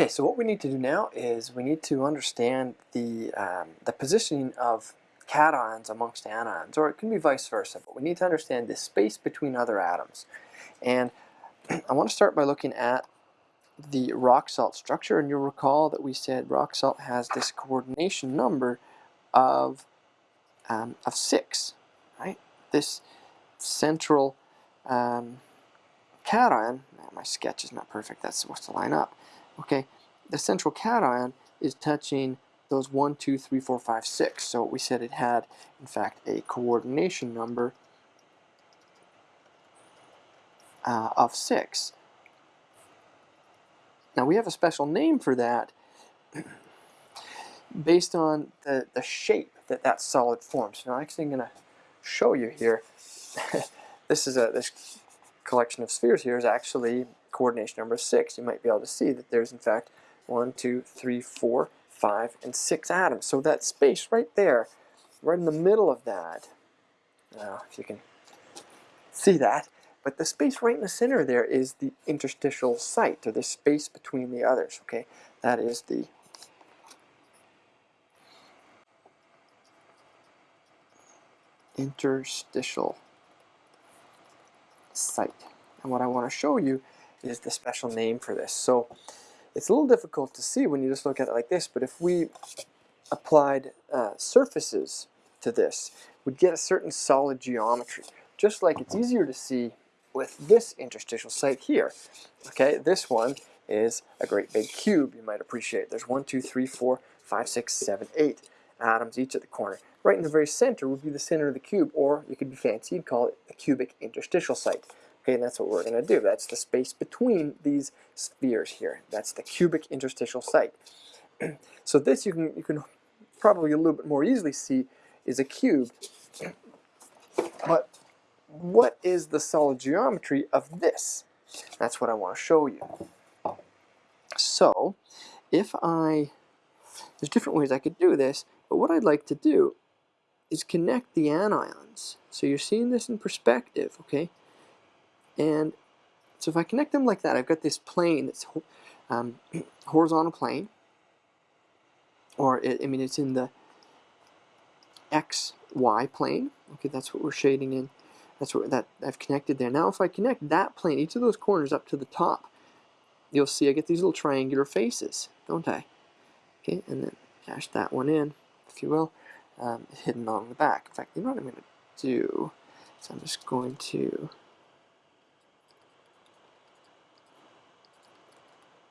Okay, so what we need to do now is we need to understand the, um, the positioning of cations amongst anions, or it can be vice versa, but we need to understand the space between other atoms. And I want to start by looking at the rock salt structure, and you'll recall that we said rock salt has this coordination number of, um, of 6, right? This central um, cation, my sketch is not perfect, that's supposed to line up, okay, the central cation is touching those 1, 2, 3, 4, 5, 6. So we said it had, in fact, a coordination number uh, of 6. Now we have a special name for that based on the, the shape that that solid forms. Now I'm actually going to show you here. this is a this collection of spheres here is actually coordination number 6. You might be able to see that there's in fact 1, 2, 3, 4, 5, and 6 atoms. So that space right there, right in the middle of that, now if you can see that, but the space right in the center there is the interstitial site, or the space between the others, okay? That is the interstitial site. And what I want to show you is the special name for this. So it's a little difficult to see when you just look at it like this, but if we applied uh, surfaces to this, we'd get a certain solid geometry. Just like it's easier to see with this interstitial site here. Okay, this one is a great big cube, you might appreciate. There's one, two, three, four, five, six, seven, eight atoms each at the corner. Right in the very center would be the center of the cube, or you could be fancy, you'd call it the cubic interstitial site. Okay, and that's what we're going to do. That's the space between these spheres here. That's the cubic interstitial site. so this you can you can probably a little bit more easily see is a cube. But what is the solid geometry of this? That's what I want to show you. So, if I, there's different ways I could do this, but what I'd like to do is connect the anions. So you're seeing this in perspective, okay? And so if I connect them like that, I've got this plane that's um, horizontal plane, or it, I mean it's in the x, y plane. Okay, that's what we're shading in. That's what that I've connected there. Now if I connect that plane, each of those corners up to the top, you'll see I get these little triangular faces, don't I? Okay, and then cash that one in, if you will, um, hidden on the back. In fact, you know what I'm going to do? So I'm just going to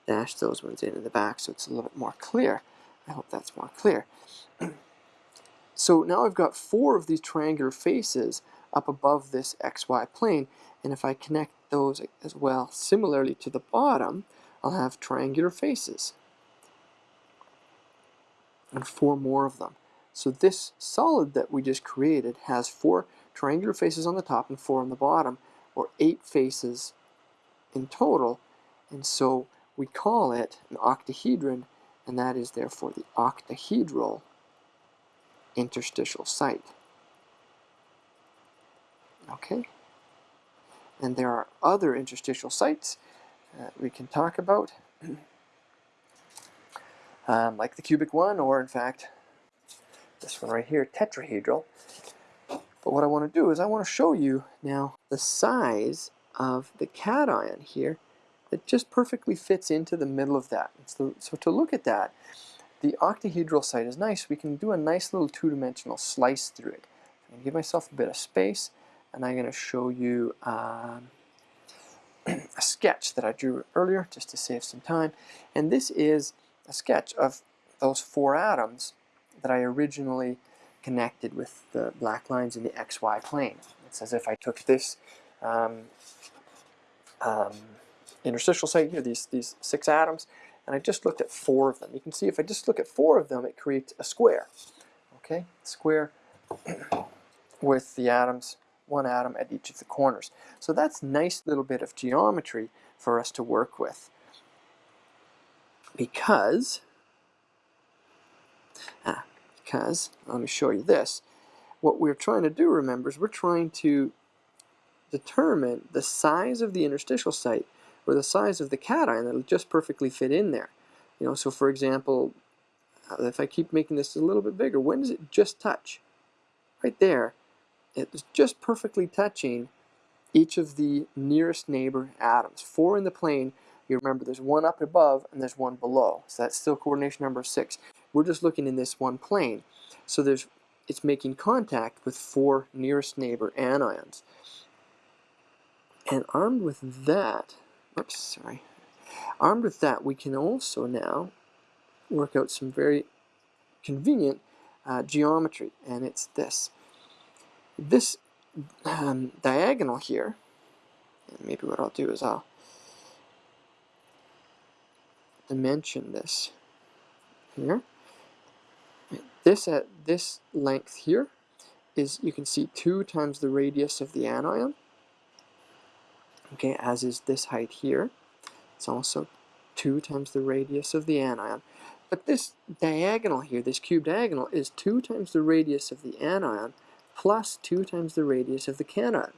dash those ones in in the back so it's a little bit more clear. I hope that's more clear. so now I've got four of these triangular faces up above this xy plane and if I connect those as well similarly to the bottom I'll have triangular faces and four more of them. So this solid that we just created has four triangular faces on the top and four on the bottom or eight faces in total and so we call it an octahedron, and that is therefore the octahedral interstitial site. Okay? And there are other interstitial sites we can talk about, um, like the cubic one, or in fact, this one right here, tetrahedral. But what I want to do is I want to show you now the size of the cation here that just perfectly fits into the middle of that. So, so to look at that, the octahedral site is nice. We can do a nice little two-dimensional slice through it. I'm going to give myself a bit of space, and I'm going to show you um, a sketch that I drew earlier, just to save some time. And this is a sketch of those four atoms that I originally connected with the black lines in the xy plane. It's as if I took this um, um, interstitial site here, these, these six atoms, and I just looked at four of them. You can see if I just look at four of them, it creates a square. Okay, square with the atoms, one atom at each of the corners. So that's nice little bit of geometry for us to work with. Because, ah, because, let me show you this. What we're trying to do, remember, is we're trying to determine the size of the interstitial site or the size of the cation that'll just perfectly fit in there. You know, so for example, uh, if I keep making this a little bit bigger, when does it just touch? Right there, it's just perfectly touching each of the nearest neighbor atoms. Four in the plane, you remember there's one up above and there's one below. So that's still coordination number six. We're just looking in this one plane. So there's it's making contact with four nearest neighbor anions. And armed with that, sorry, armed with that, we can also now work out some very convenient uh, geometry, and it's this. This um, diagonal here, maybe what I'll do is I'll dimension this here. This at this length here is, you can see, 2 times the radius of the anion, okay, as is this height here. It's also 2 times the radius of the anion. But this diagonal here, this cube diagonal, is 2 times the radius of the anion plus 2 times the radius of the cation.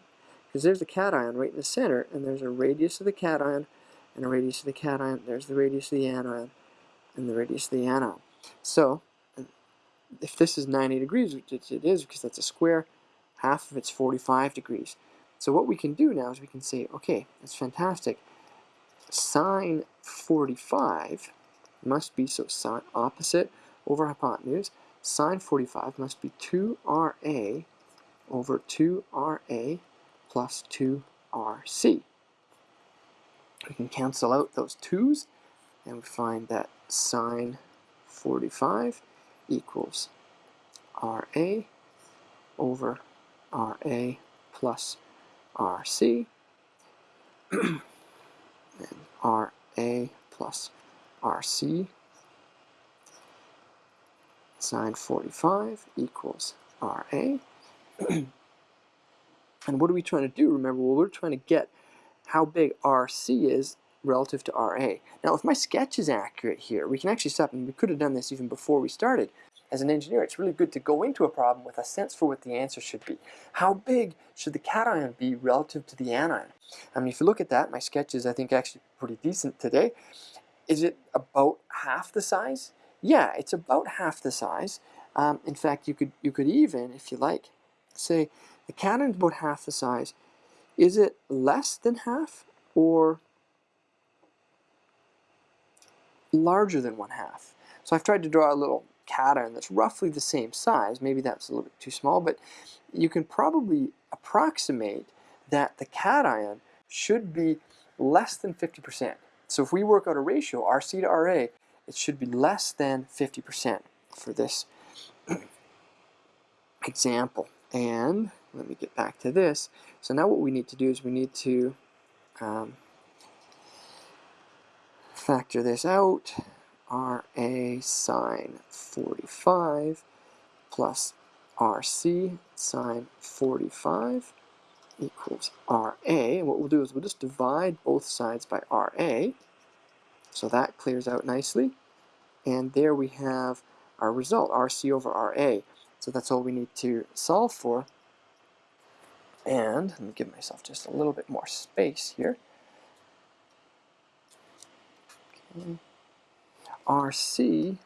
Because there's the cation right in the center, and there's a radius of the cation and a radius of the cation. There's the radius of the anion and the radius of the anion. So, if this is 90 degrees, which it is because that's a square, half of it's 45 degrees. So what we can do now is we can say, okay, that's fantastic. Sine 45 must be, so sine opposite over hypotenuse, sine 45 must be 2RA over 2RA plus 2RC. We can cancel out those 2's and we find that sine 45 equals RA over RA plus RC and RA plus RC sine 45 equals RA. and what are we trying to do? Remember, well, we're trying to get how big RC is relative to RA. Now, if my sketch is accurate here, we can actually stop, and we could have done this even before we started. As an engineer, it's really good to go into a problem with a sense for what the answer should be. How big should the cation be relative to the anion? I mean, if you look at that, my sketch is, I think, actually pretty decent today. Is it about half the size? Yeah, it's about half the size. Um, in fact, you could you could even, if you like, say the cation is about half the size. Is it less than half or larger than one half? So I've tried to draw a little cation that's roughly the same size. Maybe that's a little bit too small, but you can probably approximate that the cation should be less than 50%. So if we work out a ratio, RC to RA, it should be less than 50% for this example. And let me get back to this. So now what we need to do is we need to um, factor this out. RA sine 45 plus RC sine 45 equals RA. And what we'll do is we'll just divide both sides by RA. So that clears out nicely. And there we have our result, RC over RA. So that's all we need to solve for. And let me give myself just a little bit more space here. Okay. RC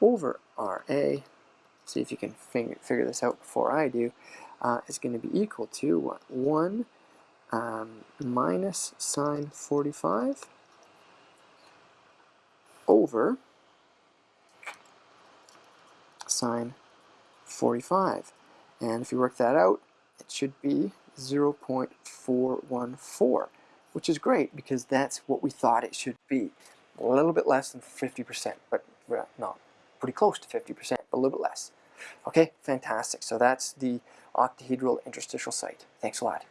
over RA, see if you can figure this out before I do, uh, is going to be equal to what? 1 um, minus sine 45 over sine 45. And if you work that out, it should be 0.414, which is great because that's what we thought it should be. A little bit less than 50%, but not pretty close to 50%, but a little bit less. Okay, fantastic. So that's the octahedral interstitial site. Thanks a lot.